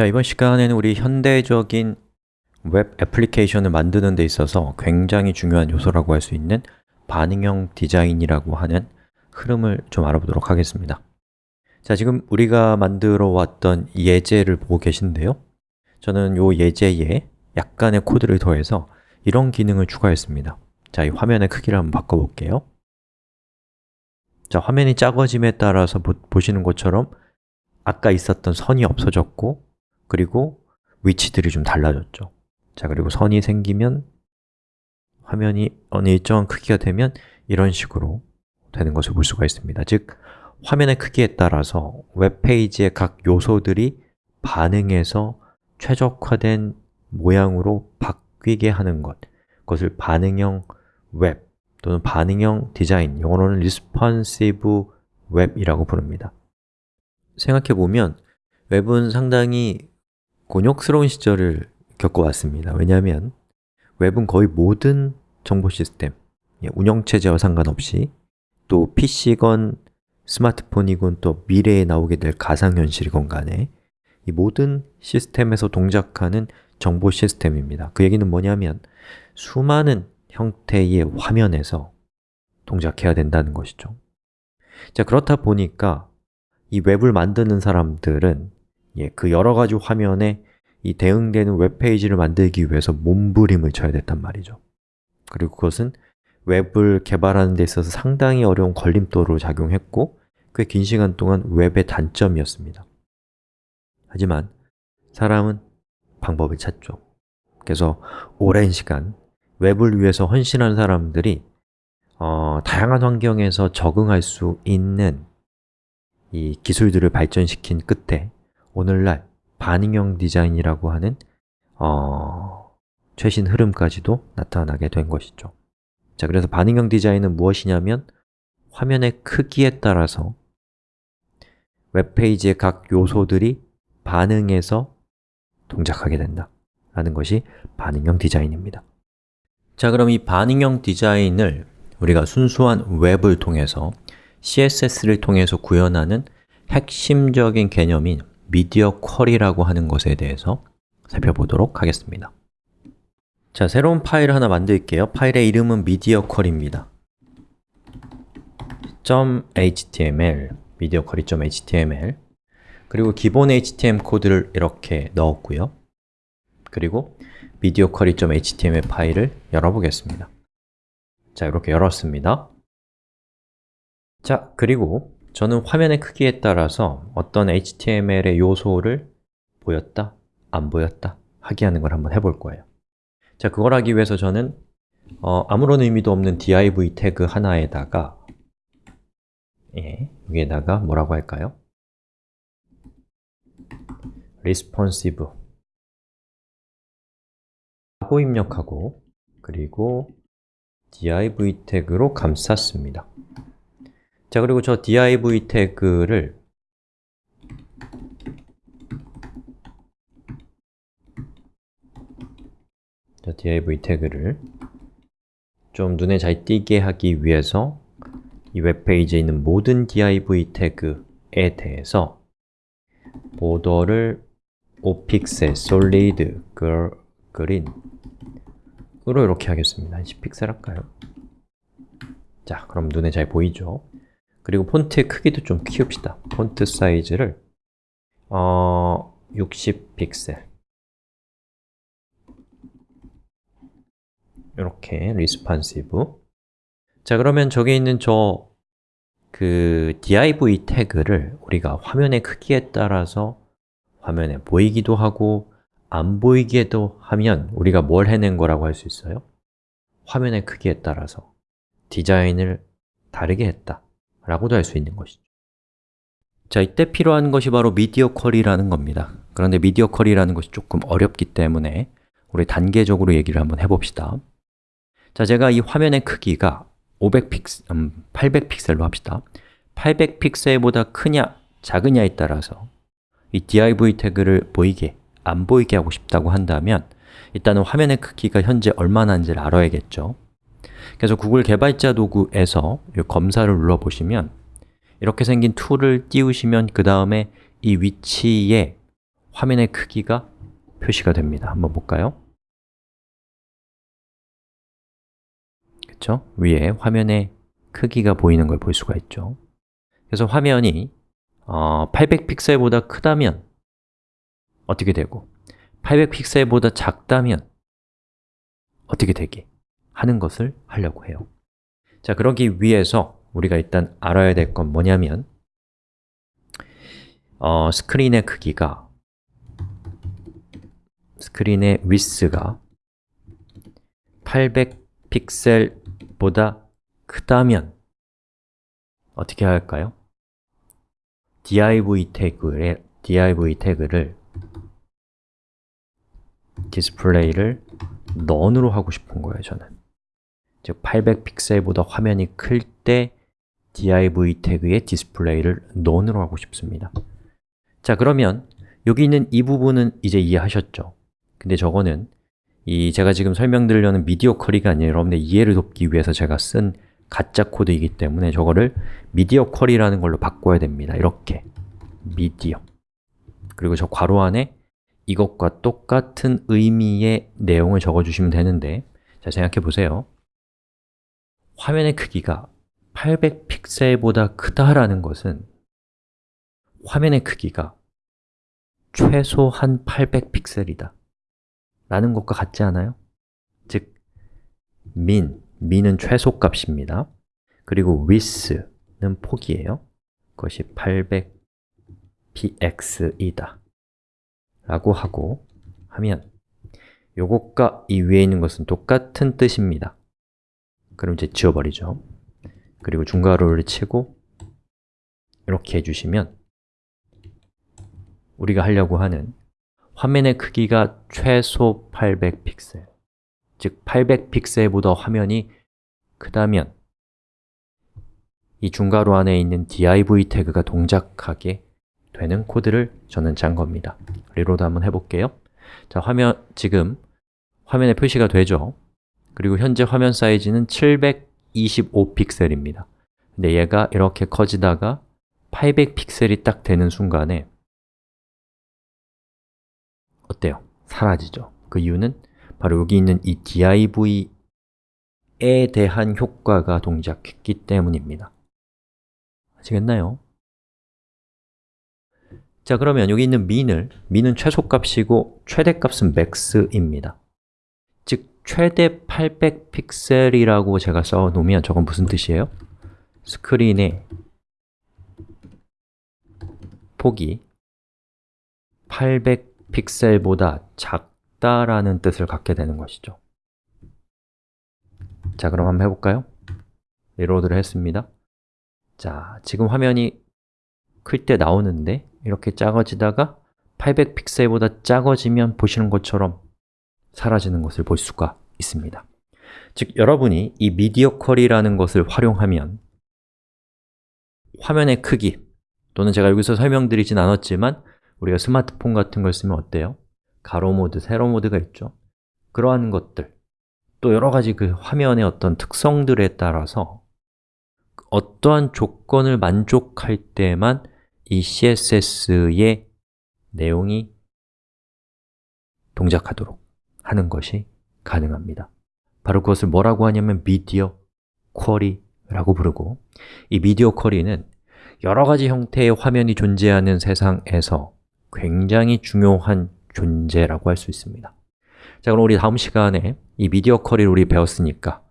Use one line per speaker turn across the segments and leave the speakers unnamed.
자, 이번 시간에는 우리 현대적인 웹 애플리케이션을 만드는 데 있어서 굉장히 중요한 요소라고 할 수 있는 반응형 디자인이라고 하는 흐름을 좀 알아보도록 하겠습니다. 자, 지금 우리가 만들어 왔던 예제를 보고 계신데요. 저는 이 예제에 약간의 코드를 더해서 이런 기능을 추가했습니다. 자, 이 화면의 크기를 한번 바꿔볼게요. 자, 화면이 작아짐에 따라서 보, 보시는 것처럼 아까 있었던 선이 없어졌고 그리고 위치들이 좀 달라졌죠. 자, 그리고 선이 생기면 화면이 어느 일정한 크기가 되면 이런 식으로 되는 것을 볼 수가 있습니다. 즉, 화면의 크기에 따라서 웹페이지의 각 요소들이 반응해서 최적화된 모양으로 바뀌게 하는 것. 그것을 반응형 웹 또는 반응형 디자인, 영어로는 responsive web이라고 부릅니다. 생각해보면 웹은 상당히 곤욕스러운 시절을 겪어왔습니다. 왜냐하면 웹은 거의 모든 정보 시스템, 예, 운영체제와 상관없이 또 PC건, 스마트폰이건 또 미래에 나오게 될 가상현실이건 간에 이 모든 시스템에서 동작하는 정보 시스템입니다. 그 얘기는 뭐냐면 수많은 형태의 화면에서 동작해야 된다는 것이죠. 자 그렇다 보니까 이 웹을 만드는 사람들은 예, 그 여러 가지 화면에 이 대응되는 웹페이지를 만들기 위해서 몸부림을 쳐야 됐단 말이죠. 그리고 그것은 웹을 개발하는 데 있어서 상당히 어려운 걸림돌로 작용했고 꽤 긴 시간 동안 웹의 단점이었습니다. 하지만 사람은 방법을 찾죠. 그래서 오랜 시간 웹을 위해서 헌신한 사람들이 어, 다양한 환경에서 적응할 수 있는 이 기술들을 발전시킨 끝에 오늘날 반응형 디자인이라고 하는 어, 최신 흐름까지도 나타나게 된 것이죠. 자, 그래서 반응형 디자인은 무엇이냐면 화면의 크기에 따라서 웹페이지의 각 요소들이 반응해서 동작하게 된다 라는 것이 반응형 디자인입니다. 자, 그럼 이 반응형 디자인을 우리가 순수한 웹을 통해서 CSS를 통해서 구현하는 핵심적인 개념인 미디어 쿼리라고 하는 것에 대해서 살펴보도록 하겠습니다. 자, 새로운 파일을 하나 만들게요. 파일의 이름은 미디어 쿼리입니다 .html 미디어 쿼리.html. 그리고 기본 HTML 코드를 이렇게 넣었고요. 그리고 미디어 쿼리.html 파일을 열어보겠습니다. 자, 이렇게 열었습니다. 자, 그리고 저는 화면의 크기에 따라서 어떤 HTML의 요소를 보였다, 안 보였다 하게 하는 걸 한번 해볼 거예요. 자, 그걸 하기 위해서 저는 어, 아무런 의미도 없는 div 태그 하나에다가 예, 여기에다가 뭐라고 할까요? responsive. 하고 입력하고 그리고 div 태그로 감쌌습니다 자, 그리고 저 div 태그를 자, div 태그를 좀 눈에 잘 띄게 하기 위해서 이 웹페이지에 있는 모든 div 태그에 대해서 보더를 5픽셀, 솔리드, 그린 으로 이렇게 하겠습니다. 10픽셀 할까요? 자, 그럼 눈에 잘 보이죠? 그리고 폰트의 크기도 좀 키웁시다. 폰트 사이즈를 어, 60픽셀. 이렇게 responsive. 자 그러면 저기 있는 저 그 div 태그를 우리가 화면의 크기에 따라서 화면에 보이기도 하고 안 보이게도 하면 우리가 뭘 해낸 거라고 할 수 있어요? 화면의 크기에 따라서 디자인을 다르게 했다 라고도 할 수 있는 것이죠. 자, 이때 필요한 것이 바로 미디어 쿼리라는 겁니다. 그런데 미디어 쿼리라는 것이 조금 어렵기 때문에 우리 단계적으로 얘기를 한번 해봅시다. 자, 제가 이 화면의 크기가 500픽셀, 음, 800픽셀로 합시다. 800픽셀보다 크냐, 작으냐에 따라서 이 div 태그를 보이게, 안 보이게 하고 싶다고 한다면 일단은 화면의 크기가 현재 얼마나 인지를 알아야겠죠 그래서 구글 개발자 도구에서 검사를 눌러보시면 이렇게 생긴 툴을 띄우시면 그 다음에 이 위치에 화면의 크기가 표시가 됩니다. 한번 볼까요? 그렇죠? 위에 화면의 크기가 보이는 걸 볼 수가 있죠. 그래서 화면이 어, 800픽셀보다 크다면 어떻게 되고 800픽셀보다 작다면 어떻게 되게 하는 것을 하려고 해요. 자, 그러기 위해서 우리가 일단 알아야 될 건 뭐냐면 어, 스크린의 크기가 스크린의 위스가 800픽셀보다 크다면 어떻게 할까요? div 태그에 div 태그를 display를 none으로 하고 싶은 거예요, 저는. 즉 800픽셀보다 화면이 클 때 div 태그의 display를 none으로 하고 싶습니다. 자, 그러면 여기 있는 이 부분은 이제 이해하셨죠? 근데 저거는 이 제가 지금 설명드리려는 media query가 아니라 여러분들 이해를 돕기 위해서 제가 쓴 가짜 코드이기 때문에 저거를 media query라는 걸로 바꿔야 됩니다. 이렇게 미디어 그리고 저 괄호 안에 이것과 똑같은 의미의 내용을 적어주시면 되는데 자, 생각해 보세요 화면의 크기가 800픽셀보다 크다라는 것은 화면의 크기가 최소한 800픽셀이다. 라는 것과 같지 않아요? 즉, min, min은 최소값입니다. 그리고 width는 폭이에요. 그것이 800px이다. 라고 하고 하면 요것과 이 위에 있는 것은 똑같은 뜻입니다 그럼 이제 지워버리죠. 그리고 중괄호를 치고 이렇게 해주시면 우리가 하려고 하는 화면의 크기가 최소 800픽셀. 즉 800픽셀보다 화면이 크다면 이 중괄호 안에 있는 div 태그가 동작하게 되는 코드를 저는 짠 겁니다. reload 한번 해볼게요. 자, 화면 지금 화면에 표시가 되죠? 그리고 현재 화면 사이즈는 725 픽셀입니다 근데 얘가 이렇게 커지다가 800 픽셀이 딱 되는 순간에 어때요? 사라지죠. 그 이유는 바로 여기 있는 이 div에 대한 효과가 동작했기 때문입니다. 아시겠나요? 자, 그러면 여기 있는 min을, min은 최소값이고 최대값은 max입니다. 즉, 최대 800픽셀이라고 제가 써놓으면 저건 무슨 뜻이에요? 스크린의 폭이 800 픽셀보다 작다라는 뜻을 갖게 되는 것이죠 자, 그럼 한번 해볼까요? 리로드를 했습니다 자, 지금 화면이 클 때 나오는데 이렇게 작아지다가 800픽셀보다 작아지면 보시는 것처럼 사라지는 것을 볼 수가 있습니다 즉, 여러분이 이 미디어 쿼리라는 것을 활용하면 화면의 크기 또는 제가 여기서 설명드리진 않았지만 우리가 스마트폰 같은 걸 쓰면 어때요? 가로 모드, 세로 모드가 있죠 그러한 것들 또 여러 가지 그 화면의 어떤 특성들에 따라서 어떠한 조건을 만족할 때만 이 CSS의 내용이 동작하도록 하는 것이 가능합니다. 바로 그것을 뭐라고 하냐면 미디어 쿼리라고 부르고 이 미디어 쿼리는 여러 가지 형태의 화면이 존재하는 세상에서 굉장히 중요한 존재라고 할 수 있습니다. 자, 그럼 우리 다음 시간에 이 미디어 쿼리를 우리 배웠으니까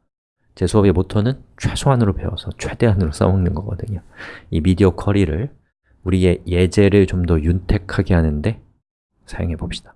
제 수업의 모토는 최소한으로 배워서 최대한으로 써먹는 거거든요. 이 미디어 쿼리를 우리의 예제를 좀 더 윤택하게 하는데 사용해 봅시다